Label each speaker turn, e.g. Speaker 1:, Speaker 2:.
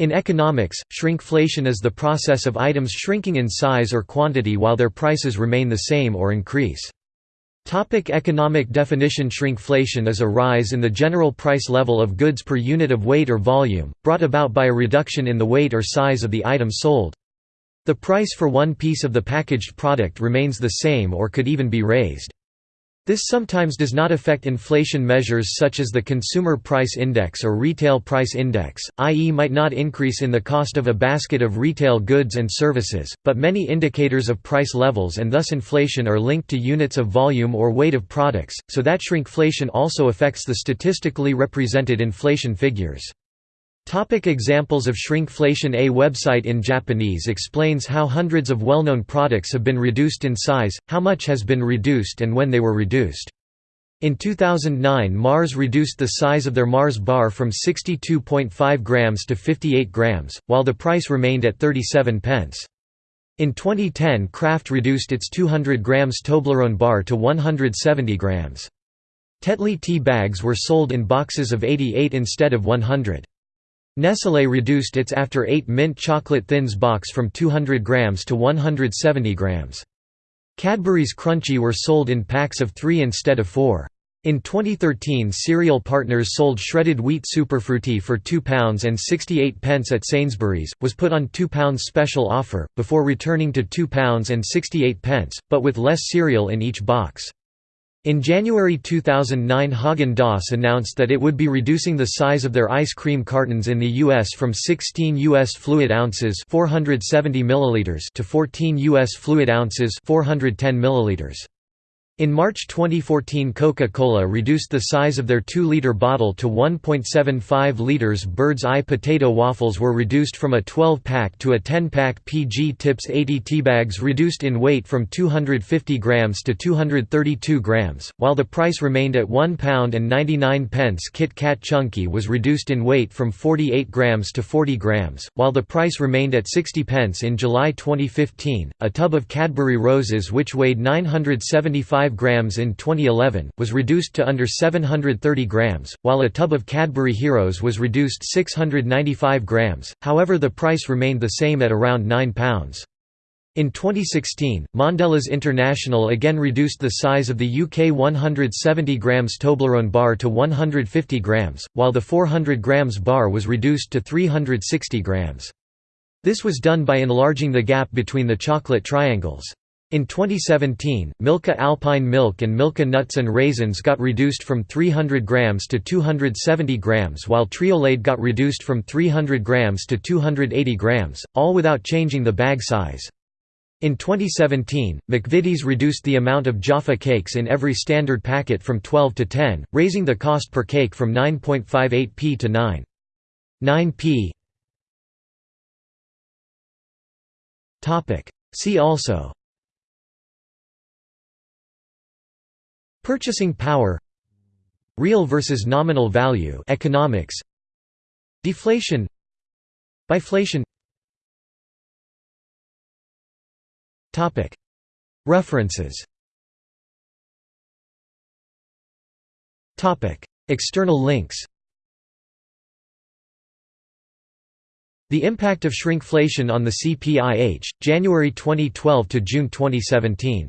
Speaker 1: In economics, shrinkflation is the process of items shrinking in size or quantity while their prices remain the same or increase. Topic economic definition Shrinkflation is a rise in the general price level of goods per unit of weight or volume, brought about by a reduction in the weight or size of the item sold. The price for one piece of the packaged product remains the same or could even be raised. This sometimes does not affect inflation measures such as the Consumer Price Index or Retail Price Index, i.e. might not increase in the cost of a basket of retail goods and services, but many indicators of price levels and thus inflation are linked to units of volume or weight of products, so that shrinkflation also affects the statistically represented inflation figures. Topic examples of shrinkflation A website in Japanese explains how hundreds of well-known products have been reduced in size, how much has been reduced and when they were reduced. In 2009 Mars reduced the size of their Mars bar from 62.5 grams to 58 grams, while the price remained at 37 pence. In 2010 Kraft reduced its 200 grams Toblerone bar to 170 grams. Tetley tea bags were sold in boxes of 88 instead of 100. Nestlé reduced its After 8 mint chocolate thins box from 200 grams to 170 grams. Cadbury's Crunchie were sold in packs of 3 instead of 4. In 2013 Cereal Partners sold shredded wheat Superfrutti for £2 and 68 pence at Sainsbury's, was put on £2 special offer, before returning to £2 and 68 pence, but with less cereal in each box. In January 2009 Haagen-Dazs announced that it would be reducing the size of their ice cream cartons in the US from 16 US fluid ounces 470 milliliters to 14 US fluid ounces 410 milliliters. In March 2014 Coca-Cola reduced the size of their 2-liter bottle to 1.75 liters. Bird's Eye potato waffles were reduced from a 12-pack to a 10-pack PG Tips 80 teabags reduced in weight from 250 grams to 232 grams, while the price remained at £1 and 99 pence. Kit Kat Chunky was reduced in weight from 48 grams to 40 grams, while the price remained at 60 pence in July 2015. A tub of Cadbury Roses which weighed 975 grams in 2011, was reduced to under 730 grams, while a tub of Cadbury Heroes was reduced 695 grams, however the price remained the same at around £9. In 2016, Mondelez International again reduced the size of the UK 170 grams Toblerone bar to 150 grams, while the 400 grams bar was reduced to 360 grams. This was done by enlarging the gap between the chocolate triangles. In 2017, Milka Alpine Milk and Milka Nuts and Raisins got reduced from 300 grams to 270 grams while Triolade got reduced from 300 grams to 280 grams, all without changing the bag size. In 2017, McVitie's reduced the amount of Jaffa cakes in every standard packet from 12 to 10, raising the cost per cake from 9.58p to 9.9p. See also Purchasing power Real versus nominal value economics Deflation Biflation. Topic. References. Topic. External links. The impact of shrinkflation on the CPIH, January 2012 to June 2017